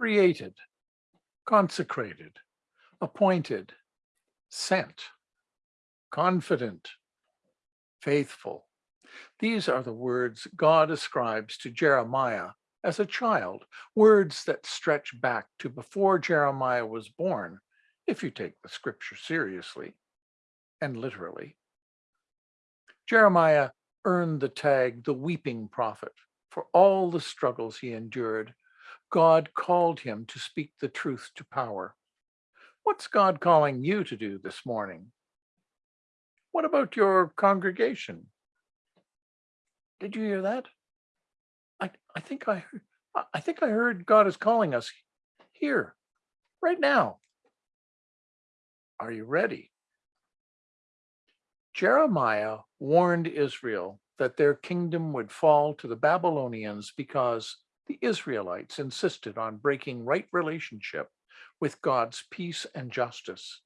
created, consecrated, appointed, sent, confident, faithful. These are the words God ascribes to Jeremiah as a child, words that stretch back to before Jeremiah was born, if you take the scripture seriously and literally. Jeremiah earned the tag the weeping prophet for all the struggles he endured. God called him to speak the truth to power. What's God calling you to do this morning? What about your congregation? Did you hear that? I, I think I heard, I think I heard God is calling us here, right now. Are you ready? Jeremiah warned Israel that their kingdom would fall to the Babylonians because the Israelites insisted on breaking right relationship with God's peace and justice.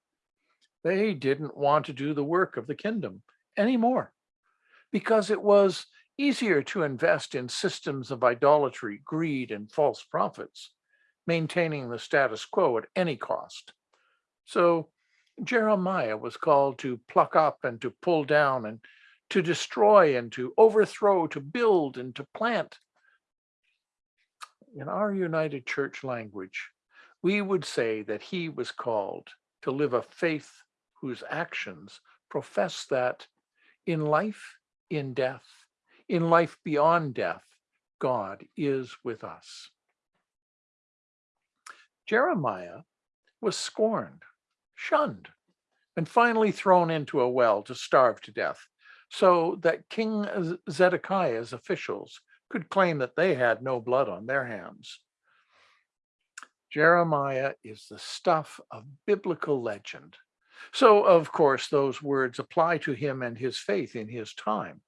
They didn't want to do the work of the kingdom anymore because it was easier to invest in systems of idolatry, greed, and false prophets, maintaining the status quo at any cost. So Jeremiah was called to pluck up and to pull down and to destroy and to overthrow, to build and to plant. In our United Church language, we would say that he was called to live a faith whose actions profess that in life, in death, in life beyond death, God is with us. Jeremiah was scorned, shunned, and finally thrown into a well to starve to death so that King Zedekiah's officials could claim that they had no blood on their hands. Jeremiah is the stuff of biblical legend. So, of course, those words apply to him and his faith in his time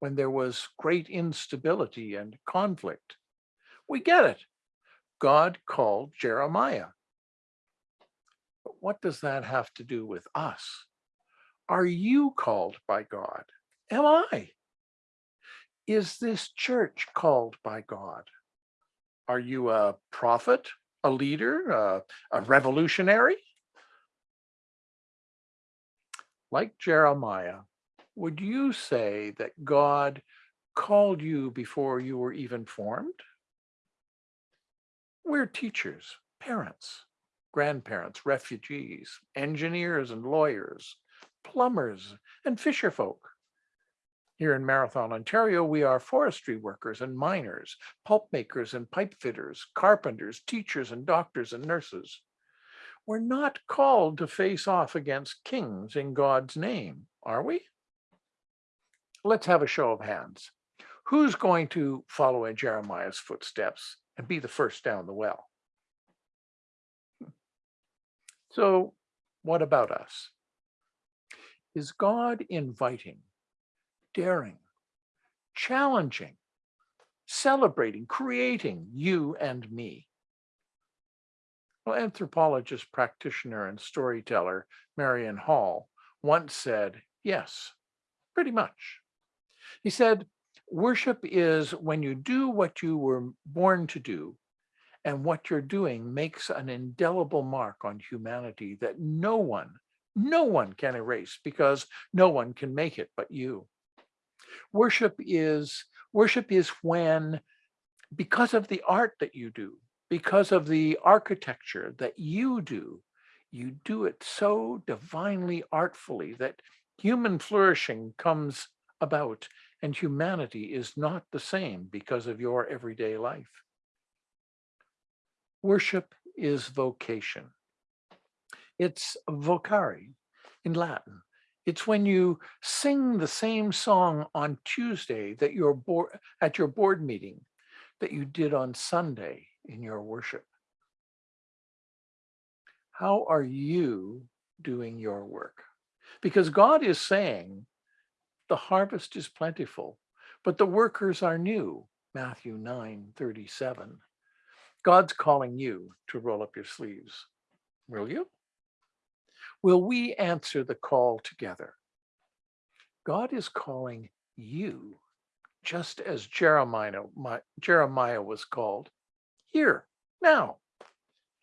when there was great instability and conflict. We get it. God called Jeremiah. But what does that have to do with us? Are you called by God? Am I? Is this church called by God? Are you a prophet, a leader, a, a revolutionary? Like Jeremiah, would you say that God called you before you were even formed? We're teachers, parents, grandparents, refugees, engineers and lawyers, plumbers and fisherfolk. Here in Marathon, Ontario, we are forestry workers and miners, pulp makers and pipe fitters, carpenters, teachers and doctors and nurses. We're not called to face off against kings in God's name, are we? Let's have a show of hands. Who's going to follow in Jeremiah's footsteps and be the first down the well? So what about us? Is God inviting, daring, challenging, celebrating, creating you and me? Well, anthropologist, practitioner, and storyteller Marion Hall once said, yes, pretty much. He said, worship is when you do what you were born to do and what you're doing makes an indelible mark on humanity that no one, no one can erase because no one can make it but you. Worship is, worship is when, because of the art that you do, because of the architecture that you do, you do it so divinely artfully that human flourishing comes about and humanity is not the same because of your everyday life. Worship is vocation. It's vocari in Latin. It's when you sing the same song on Tuesday that you're at your board meeting that you did on Sunday in your worship. How are you doing your work? Because God is saying, the harvest is plentiful, but the workers are new. Matthew 9, 37. God's calling you to roll up your sleeves. Will you? Will we answer the call together? God is calling you, just as Jeremiah, my, Jeremiah was called. Here, now,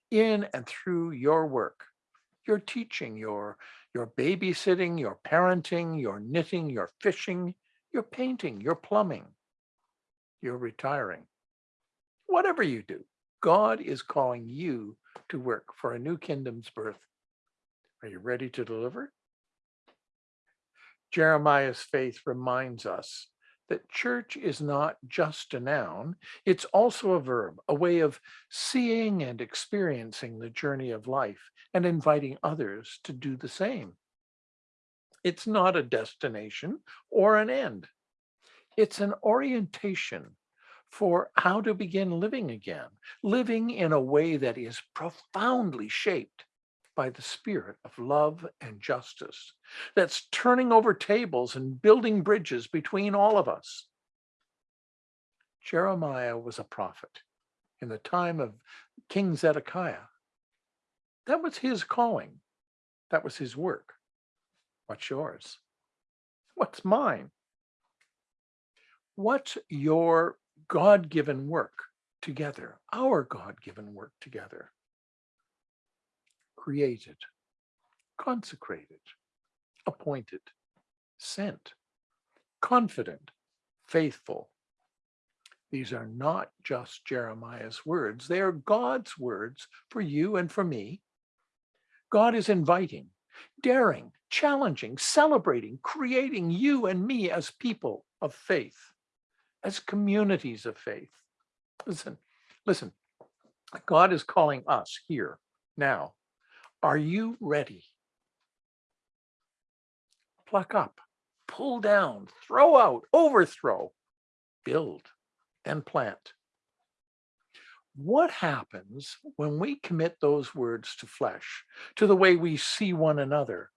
in and through your work, your teaching, your, your babysitting, your parenting, your knitting, your fishing, your painting, your plumbing, your retiring. Whatever you do, God is calling you to work for a new kingdom's birth. Are you ready to deliver? Jeremiah's faith reminds us that church is not just a noun, it's also a verb, a way of seeing and experiencing the journey of life and inviting others to do the same. It's not a destination or an end. It's an orientation for how to begin living again, living in a way that is profoundly shaped by the spirit of love and justice, that's turning over tables and building bridges between all of us. Jeremiah was a prophet in the time of King Zedekiah. That was his calling. That was his work. What's yours? What's mine? What's your God-given work together, our God-given work together? Created, consecrated, appointed, sent, confident, faithful. These are not just Jeremiah's words. They are God's words for you and for me. God is inviting, daring, challenging, celebrating, creating you and me as people of faith, as communities of faith. Listen, listen, God is calling us here now. Are you ready? Pluck up, pull down, throw out, overthrow, build, and plant. What happens when we commit those words to flesh, to the way we see one another,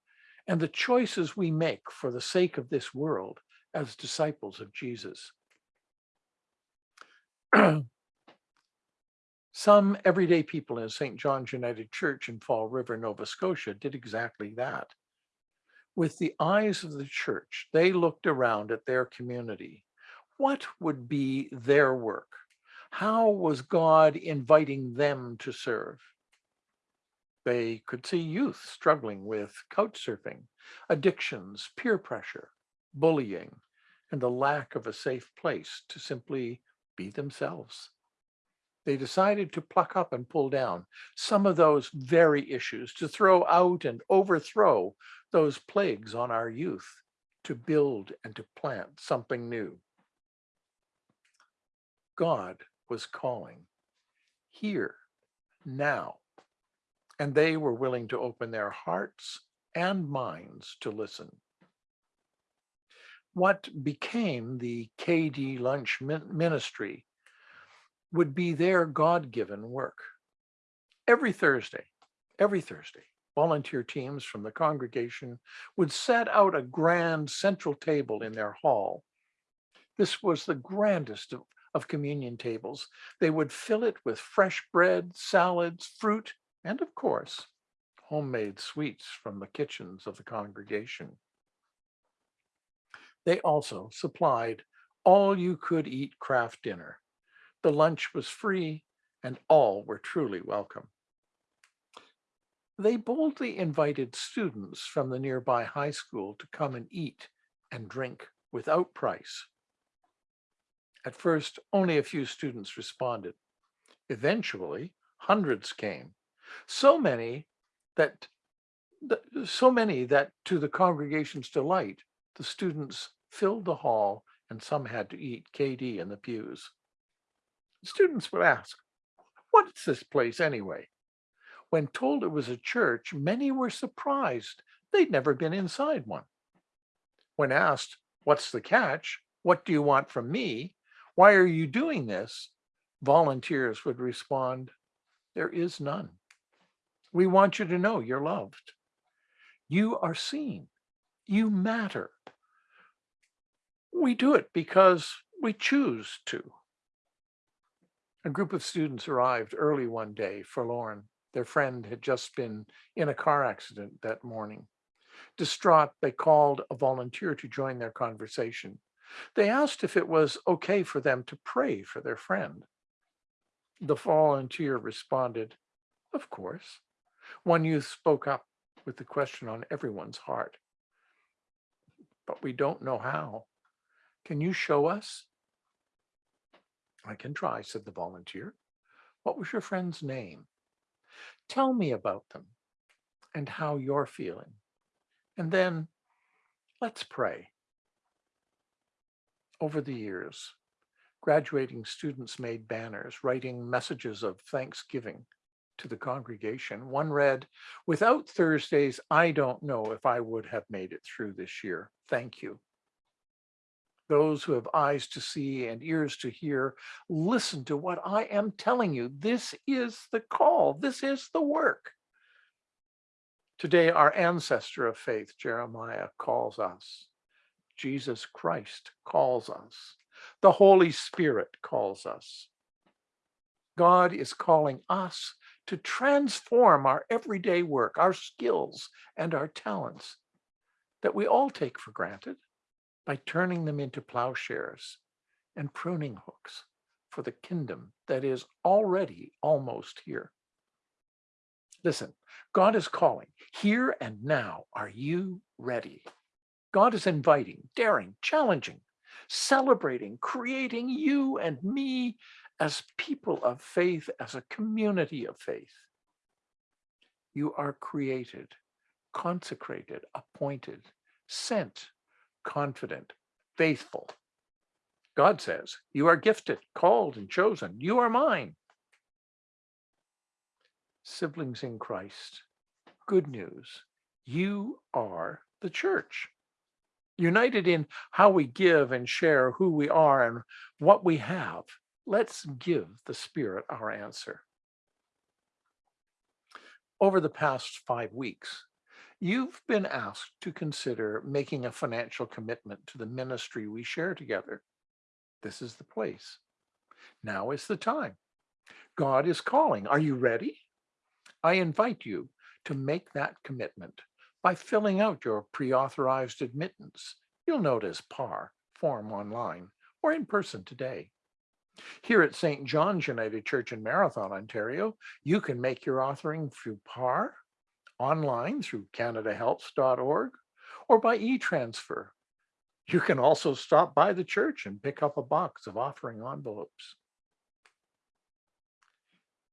and the choices we make for the sake of this world as disciples of Jesus? Some everyday people in St. John's United Church in Fall River, Nova Scotia did exactly that. With the eyes of the church, they looked around at their community. What would be their work? How was God inviting them to serve? They could see youth struggling with couch surfing, addictions, peer pressure, bullying, and the lack of a safe place to simply be themselves. They decided to pluck up and pull down some of those very issues, to throw out and overthrow those plagues on our youth, to build and to plant something new. God was calling here, now, and they were willing to open their hearts and minds to listen. What became the KD Lunch Ministry would be their God-given work. Every Thursday, every Thursday, volunteer teams from the congregation would set out a grand central table in their hall. This was the grandest of, of communion tables. They would fill it with fresh bread, salads, fruit, and of course, homemade sweets from the kitchens of the congregation. They also supplied all you could eat craft dinner the lunch was free and all were truly welcome. They boldly invited students from the nearby high school to come and eat and drink without price. At first, only a few students responded. Eventually, hundreds came. So many that so many that to the congregation's delight, the students filled the hall and some had to eat KD in the pews. Students would ask, what is this place anyway? When told it was a church, many were surprised. They'd never been inside one. When asked, what's the catch? What do you want from me? Why are you doing this? Volunteers would respond, there is none. We want you to know you're loved. You are seen. You matter. We do it because we choose to. A group of students arrived early one day, forlorn. Their friend had just been in a car accident that morning. Distraught, they called a volunteer to join their conversation. They asked if it was okay for them to pray for their friend. The volunteer responded, Of course. One youth spoke up with the question on everyone's heart. But we don't know how. Can you show us? I can try, said the volunteer. What was your friend's name? Tell me about them and how you're feeling. And then let's pray. Over the years, graduating students made banners writing messages of thanksgiving to the congregation. One read, without Thursdays, I don't know if I would have made it through this year. Thank you. Those who have eyes to see and ears to hear, listen to what I am telling you. This is the call. This is the work. Today, our ancestor of faith, Jeremiah, calls us. Jesus Christ calls us. The Holy Spirit calls us. God is calling us to transform our everyday work, our skills and our talents that we all take for granted by turning them into plowshares and pruning hooks for the kingdom that is already almost here. Listen, God is calling here and now. Are you ready? God is inviting, daring, challenging, celebrating, creating you and me as people of faith, as a community of faith. You are created, consecrated, appointed, sent, confident, faithful. God says, you are gifted, called and chosen. You are mine. Siblings in Christ, good news. You are the church. United in how we give and share who we are and what we have. Let's give the Spirit our answer. Over the past five weeks, You've been asked to consider making a financial commitment to the ministry we share together. This is the place. Now is the time. God is calling. Are you ready? I invite you to make that commitment by filling out your pre-authorized remittance. You'll notice PAR form online or in person today. Here at St. John's United Church in Marathon, Ontario, you can make your authoring through PAR online through canadahelps.org or by e-transfer. You can also stop by the church and pick up a box of offering envelopes.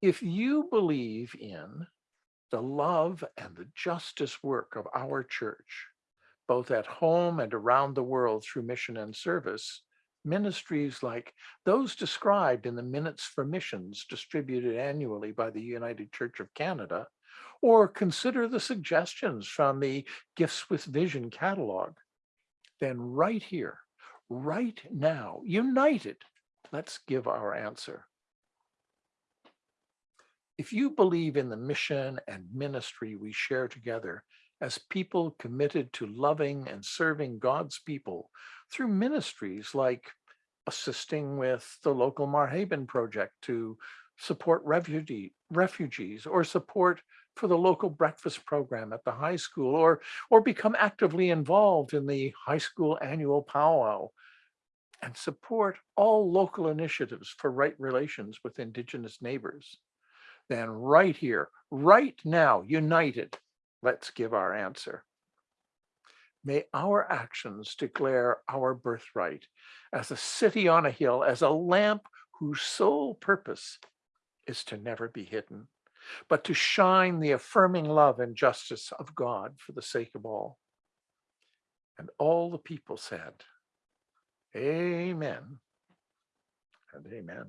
If you believe in the love and the justice work of our church, both at home and around the world through mission and service, ministries like those described in the Minutes for Missions distributed annually by the United Church of Canada or consider the suggestions from the Gifts with Vision catalog, then right here, right now, united, let's give our answer. If you believe in the mission and ministry we share together as people committed to loving and serving God's people through ministries like assisting with the local Marhaven project to support refugee, refugees or support for the local breakfast program at the high school or, or become actively involved in the high school annual powwow and support all local initiatives for right relations with Indigenous neighbors. Then right here, right now, united, let's give our answer. May our actions declare our birthright as a city on a hill, as a lamp whose sole purpose is to never be hidden but to shine the affirming love and justice of God for the sake of all. And all the people said, Amen and amen.